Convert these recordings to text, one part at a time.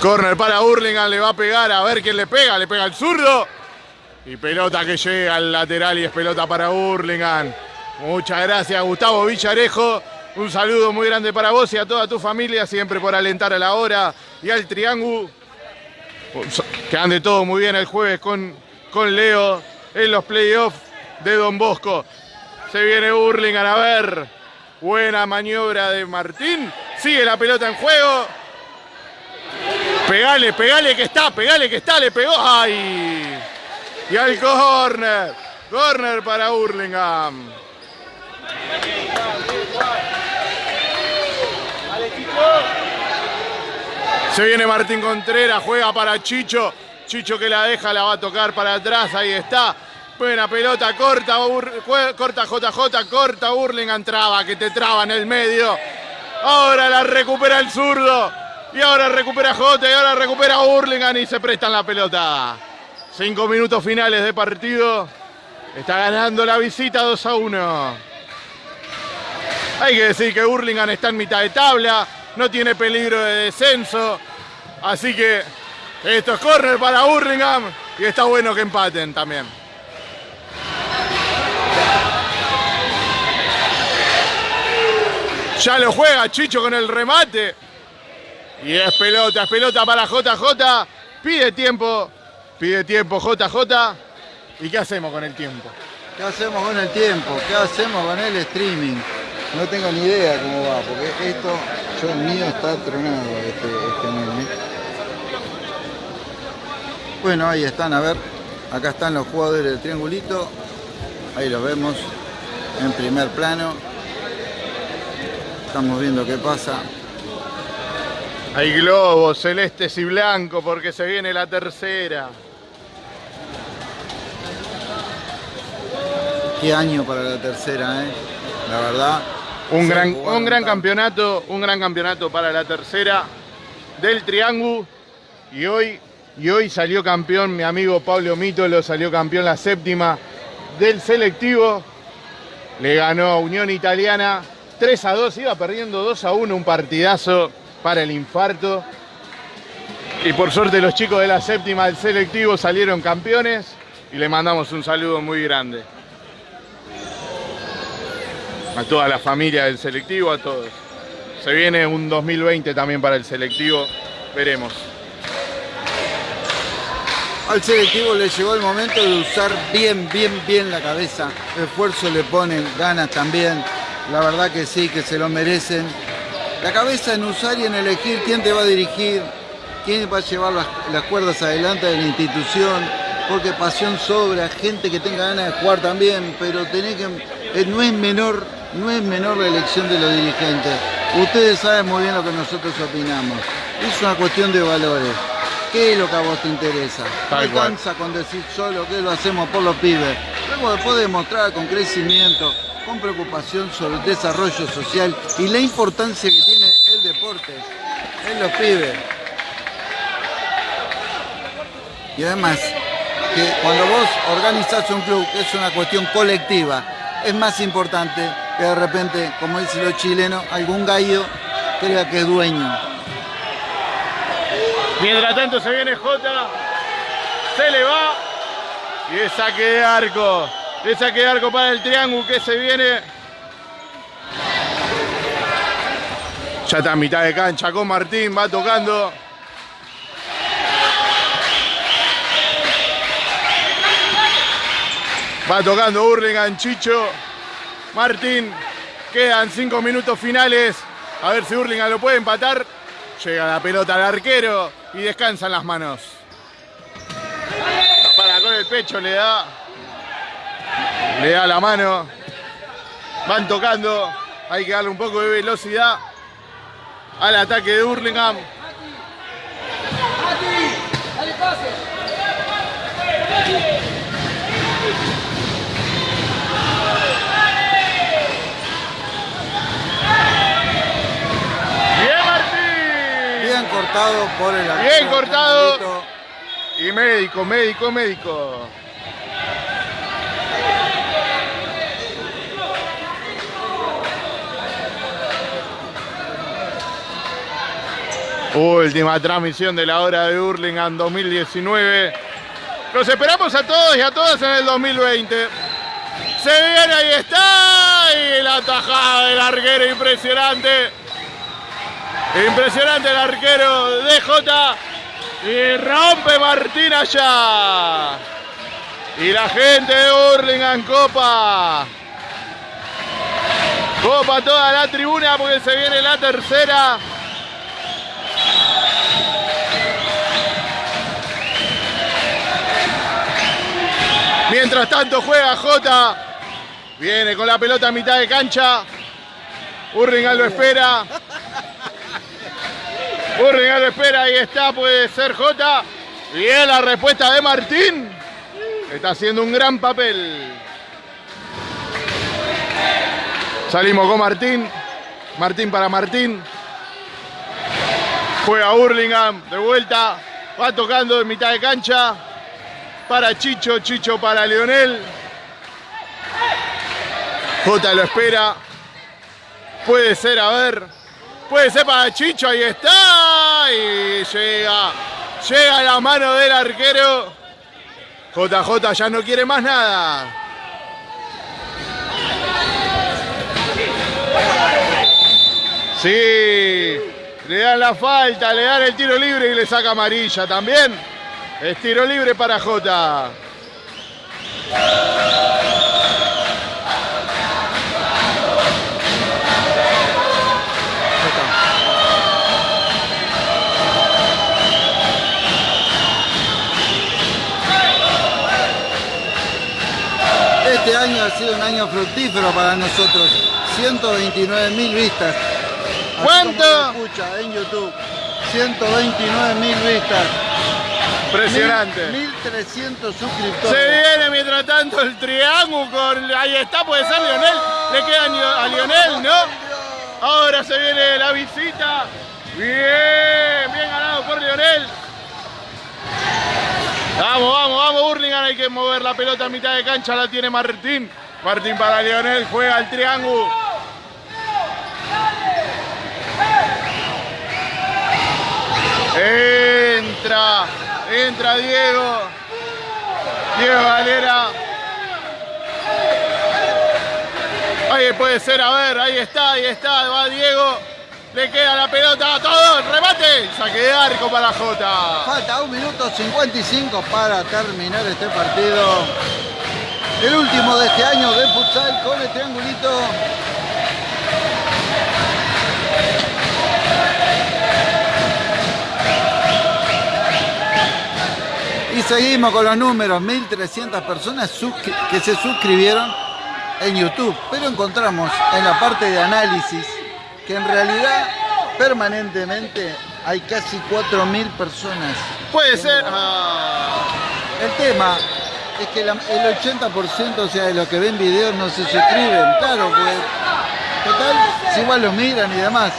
Corner para Hurlingham, le va a pegar, a ver quién le pega, le pega el zurdo. Y pelota que llega al lateral y es pelota para Hurlingham. Muchas gracias Gustavo Villarejo. Un saludo muy grande para vos y a toda tu familia, siempre por alentar a la hora y al triángulo. Que ande todo muy bien el jueves con, con Leo en los playoffs de Don Bosco. Se viene Hurlingham a ver. Buena maniobra de Martín. Sigue la pelota en juego. Pegale, pegale que está, pegale que está, le pegó. ¡Ay! Y al corner. Corner para Hurlingham. Se viene Martín Contreras, juega para Chicho. Chicho que la deja, la va a tocar para atrás, ahí está. Buena pelota, corta, corta JJ, corta Hurlingham, traba, que te traba en el medio. Ahora la recupera el zurdo. Y ahora recupera J y ahora recupera Hurlingham y se prestan la pelota. Cinco minutos finales de partido. Está ganando la visita 2 a 1. Hay que decir que Hurlingham está en mitad de tabla. No tiene peligro de descenso. Así que esto es corner para Hurlingham. Y está bueno que empaten también. Ya lo juega Chicho con el remate. Y es pelota, es pelota para JJ. Pide tiempo, pide tiempo JJ. ¿Y qué hacemos con el tiempo? ¿Qué hacemos con el tiempo? ¿Qué hacemos con el streaming? No tengo ni idea cómo va, porque esto, yo mío está tronado este, este meme. Bueno, ahí están, a ver, acá están los jugadores del triangulito. Ahí los vemos en primer plano. Estamos viendo qué pasa. Hay globos celestes y blancos porque se viene la tercera. Qué año para la tercera, ¿eh? La verdad. Un gran, un gran campeonato, un gran campeonato para la tercera del Triángulo. Y hoy, y hoy salió campeón mi amigo Pablo Mítolo, salió campeón la séptima del selectivo. Le ganó a Unión Italiana 3 a 2, iba perdiendo 2 a 1, un partidazo para el infarto. Y por suerte los chicos de la séptima del selectivo salieron campeones y le mandamos un saludo muy grande. A toda la familia del selectivo, a todos. Se viene un 2020 también para el selectivo, veremos. Al selectivo le llegó el momento de usar bien, bien, bien la cabeza. Esfuerzo le ponen, ganas también. La verdad que sí, que se lo merecen la cabeza en usar y en elegir quién te va a dirigir, quién va a llevar las, cuerdas adelante de la institución, porque pasión sobra, gente que tenga ganas de jugar también, pero tenés que, eh, no es menor, no es menor la elección de los dirigentes. Ustedes saben muy bien lo que nosotros opinamos. Es una cuestión de valores. ¿Qué es lo que a vos te interesa? No alcanza con decir solo que lo hacemos por los pibes. Luego después demostrar con crecimiento, con preocupación sobre el desarrollo social y la importancia que tiene el deporte en los pibes. Y además, que cuando vos organizás un club, que es una cuestión colectiva, es más importante que de repente, como dicen los chilenos, algún gallo crea que es dueño. Mientras tanto se viene Jota, se le va y es saque de arco. Le saque arco para el triángulo que se viene. Ya está a mitad de cancha con Martín, va tocando. Va tocando Hurlingham, Chicho, Martín. Quedan cinco minutos finales. A ver si Hurlingham lo puede empatar. Llega la pelota al arquero y descansan las manos. Para con el pecho le da le da la mano. Van tocando. Hay que darle un poco de velocidad al ataque de Hurlingham. Cortado por el Bien cortado. Y médico, médico, médico. Última transmisión de la hora de Hurlingham 2019. Los esperamos a todos y a todas en el 2020. Se viene, ahí está. Y la tajada del arquero impresionante. Impresionante el arquero de J. Y rompe Martín allá. Y la gente de Hurlingham Copa. Copa toda la tribuna porque se viene la tercera. Mientras tanto juega Jota. Viene con la pelota a mitad de cancha. Urringal lo espera. Urringal lo espera. Ahí está, puede ser Jota. Bien la respuesta de Martín. Está haciendo un gran papel. Salimos con Martín. Martín para Martín. Juega Hurlingham de vuelta. Va tocando en mitad de cancha. Para Chicho, Chicho para Leonel. Jota lo espera. Puede ser, a ver. Puede ser para Chicho, ahí está. Y llega. Llega la mano del arquero. JJ ya no quiere más nada. Sí, le dan la falta, le dan el tiro libre y le saca amarilla también. Es tiro libre para Jota. Este año ha sido un año fructífero para nosotros. 129 mil vistas. ¿Cuánto? escucha en YouTube. 129 mil vistas. Impresionante. 1300 Se suscriptores. viene mientras tanto el triángulo con. Ahí está, puede ser Lionel. Le queda a Lionel, ¿no? Ahora se viene la visita. Bien, bien ganado por Lionel. Vamos, vamos, vamos, Hurlingham. Hay que mover la pelota a mitad de cancha. La tiene Martín. Martín para Lionel. Juega el triángulo. Entra, Diego. Diego Valera. Ahí puede ser, a ver, ahí está, ahí está, va Diego. Le queda la pelota a todo, remate. Saque de arco para Jota. Falta un minuto 55 para terminar este partido. El último de este año de futsal con el triangulito. Y seguimos con los números, 1.300 personas que se suscribieron en YouTube, pero encontramos en la parte de análisis que en realidad permanentemente hay casi 4.000 personas. Puede ser. ah, El tema es que la- el 80% o sea, de los que ven videos no se suscriben, claro, pues total, si igual lo miran y demás,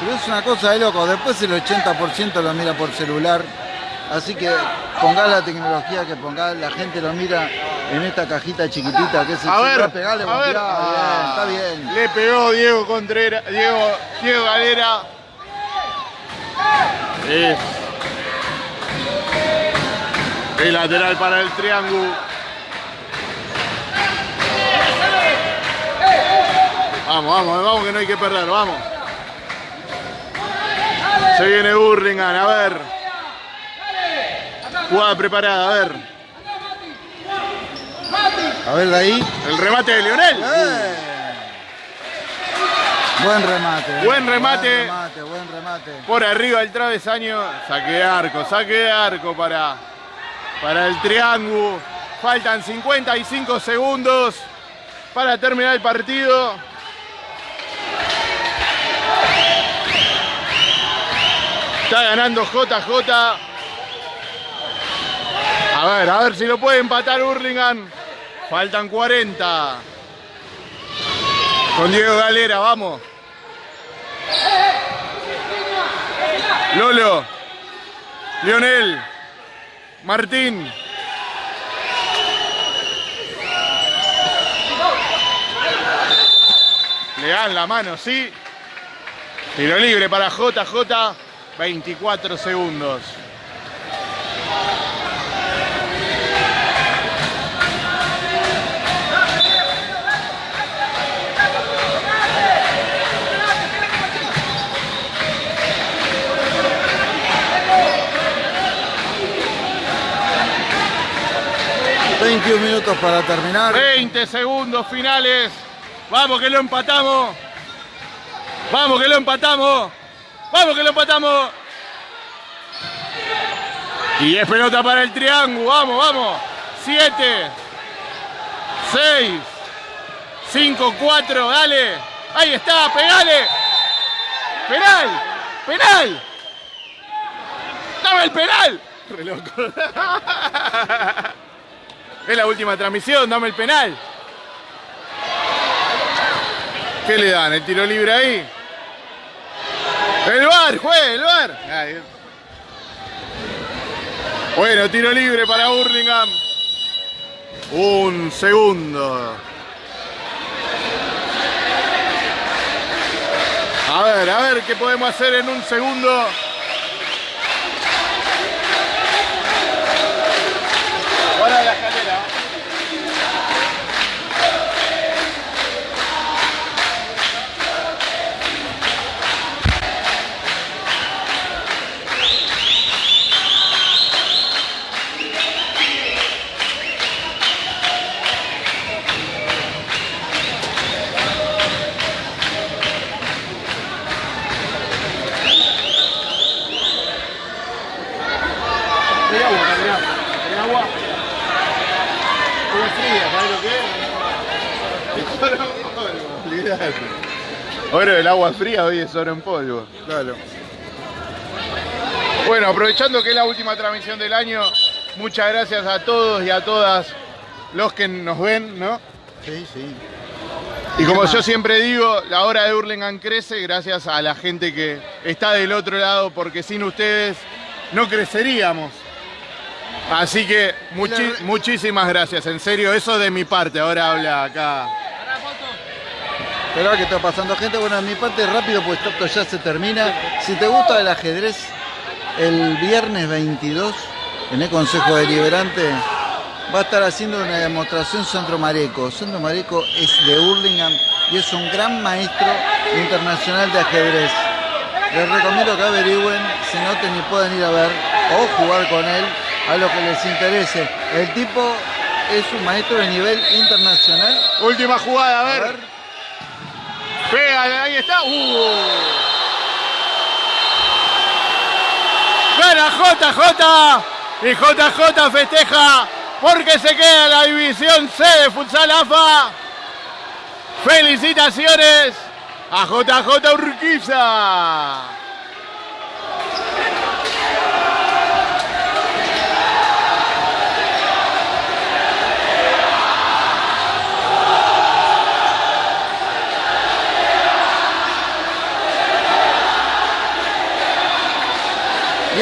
pero es una cosa de loco, después el 80% lo mira por celular, así que ponga la tecnología que ponga, la gente lo mira en esta cajita chiquitita que es el a ver, pegale, a ver. bien, está Ah, bien. Le pegó Diego Contreras, Diego, Diego Galera. El lateral para el triángulo. Vamos, vamos, vamos que no hay que perder, vamos. Se viene Burlingame, a ver. Jugada preparada, a ver. A ver de ahí. El remate de Lionel. ¡Eh! Buen remate. eh. Buen remate. Buen remate, buen remate. Por arriba del travesaño, saque de arco, saque de arco para, para el triángulo. Faltan 55 segundos para terminar el partido. Está ganando JJ. A ver, a ver si lo puede empatar Hurlingham. Faltan 40. Con Diego Galera, vamos. Lolo. Lionel. Martín. Le dan la mano, sí. Tiro libre para JJ. 24 segundos. ...21 minutos para terminar. 20 segundos finales. Vamos que lo empatamos. Vamos que lo empatamos. Vamos que lo empatamos. Y es pelota para el triángulo. Vamos, vamos. 7, 6, 5, 4. Dale. Ahí está. Pegale. Penal. Penal. Dame el penal. Re loco. Es la última transmisión. Dame el penal. ¿Qué le dan? ¿El tiro libre ahí? El bar, juegue, el bar. Bueno, tiro libre para Burlingame. Un segundo. A ver, a ver qué podemos hacer en un segundo. Hay agua, mirá. Hay agua. Agua fría, ¿sabes lo que es? Oro en polvo, del agua fría hoy es oro en polvo. Claro. Bueno, aprovechando que es la última transmisión del año, muchas gracias a todos y a todas los que nos ven, ¿no? Sí, sí. Y como yo siempre digo, la hora de Hurlingham crece gracias a la gente que está del otro lado, porque sin ustedes no creceríamos. Así que muchi- muchísimas gracias, en serio, eso de mi parte, ahora habla acá. Pero que está pasando gente, bueno, de mi parte rápido, pues esto ya se termina. Si te gusta el ajedrez, el viernes 22, en el Consejo Deliberante, va a estar haciendo una demostración Sandro Mareco. Sandro Mareco es de Hurlingham y es un gran maestro internacional de ajedrez. Les recomiendo que averigüen, se noten y puedan ir a ver o jugar con él a lo que les interese. El tipo es un maestro de nivel internacional. Última jugada, a A ver. ver, Pega, ahí está. ¡Uh! Gana JJ y JJ festeja porque se queda la división C de Futsal AFA. Felicitaciones a JJ Urquiza.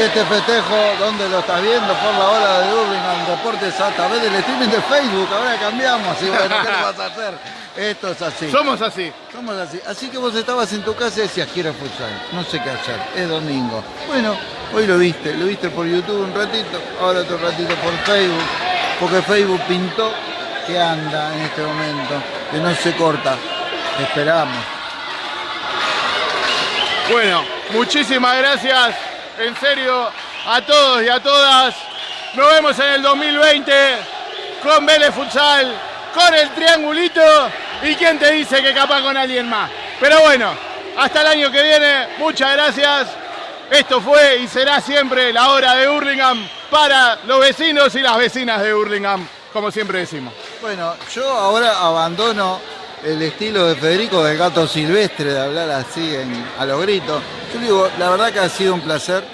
Y este festejo, ¿dónde lo estás viendo? Por la hora de Hurlingham Deportes a través del streaming de Facebook. Ahora cambiamos y bueno, ¿qué le vas a hacer? Esto es así. Somos así. Somos así. Así que vos estabas en tu casa y decías, quiero futsal. No sé qué hacer. Es domingo. Bueno, hoy lo viste. Lo viste por YouTube un ratito. Ahora otro ratito por Facebook. Porque Facebook pintó que anda en este momento. Que no se corta. Esperamos. Bueno, muchísimas gracias, en serio, a todos y a todas. Nos vemos en el 2020 con Vélez Futsal, con el triangulito y quién te dice que capaz con alguien más. Pero bueno, hasta el año que viene, muchas gracias. Esto fue y será siempre la hora de Hurlingham para los vecinos y las vecinas de Hurlingham, como siempre decimos. Bueno, yo ahora abandono el estilo de Federico del gato silvestre de hablar así en- a los gritos. Yo digo, la verdad que ha sido un placer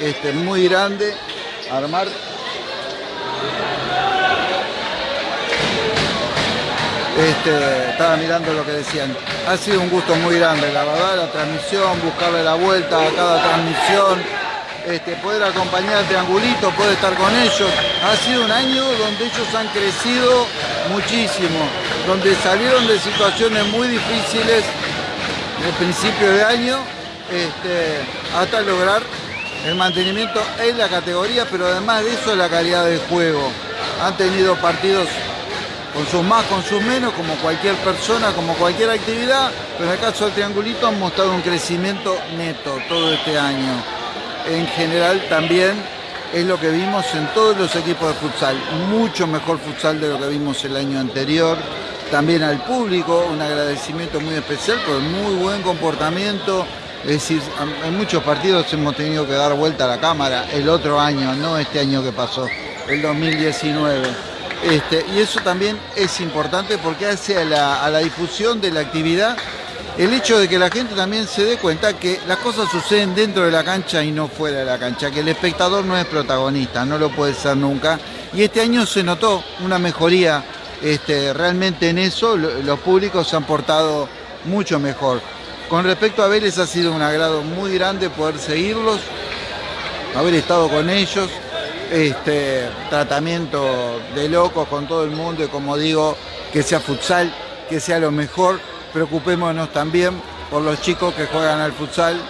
este, muy grande armar. Este, estaba mirando lo que decían. Ha sido un gusto muy grande, la verdad, la transmisión, buscarle la vuelta a cada transmisión, este, poder acompañar al triangulito, poder estar con ellos. Ha sido un año donde ellos han crecido muchísimo, donde salieron de situaciones muy difíciles en el principio de año este, hasta lograr el mantenimiento en la categoría, pero además de eso la calidad del juego. Han tenido partidos con sus más, con sus menos, como cualquier persona, como cualquier actividad, pero en el caso del Triangulito han mostrado un crecimiento neto todo este año. En general también es lo que vimos en todos los equipos de futsal, mucho mejor futsal de lo que vimos el año anterior. También al público, un agradecimiento muy especial por el muy buen comportamiento. Es decir, en muchos partidos hemos tenido que dar vuelta a la cámara el otro año, no este año que pasó, el 2019. Este, y eso también es importante porque hace a la, a la difusión de la actividad el hecho de que la gente también se dé cuenta que las cosas suceden dentro de la cancha y no fuera de la cancha, que el espectador no es protagonista, no lo puede ser nunca. Y este año se notó una mejoría este, realmente en eso, los públicos se han portado mucho mejor. Con respecto a Vélez ha sido un agrado muy grande poder seguirlos, haber estado con ellos, este, tratamiento de locos con todo el mundo y como digo, que sea futsal, que sea lo mejor. Preocupémonos también por los chicos que juegan al futsal,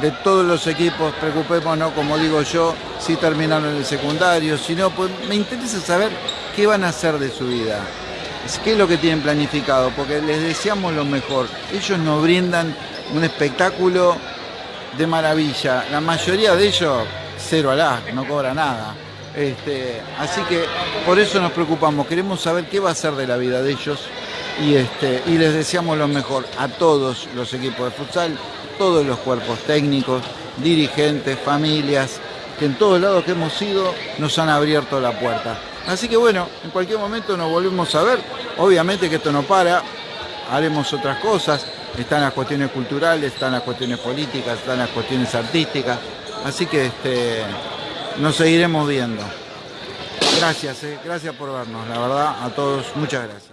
de todos los equipos, preocupémonos, como digo yo, si terminaron el secundario, si no, pues me interesa saber qué van a hacer de su vida, qué es lo que tienen planificado, porque les deseamos lo mejor. Ellos nos brindan un espectáculo de maravilla, la mayoría de ellos cero alá, no cobra nada. Este, así que por eso nos preocupamos, queremos saber qué va a ser de la vida de ellos y, este, y les deseamos lo mejor a todos los equipos de futsal, todos los cuerpos técnicos, dirigentes, familias, que en todos lados que hemos ido nos han abierto la puerta. Así que bueno, en cualquier momento nos volvemos a ver. Obviamente que esto no para, haremos otras cosas. Están las cuestiones culturales, están las cuestiones políticas, están las cuestiones artísticas. Así que este, nos seguiremos viendo. Gracias, eh, gracias por vernos, la verdad, a todos, muchas gracias.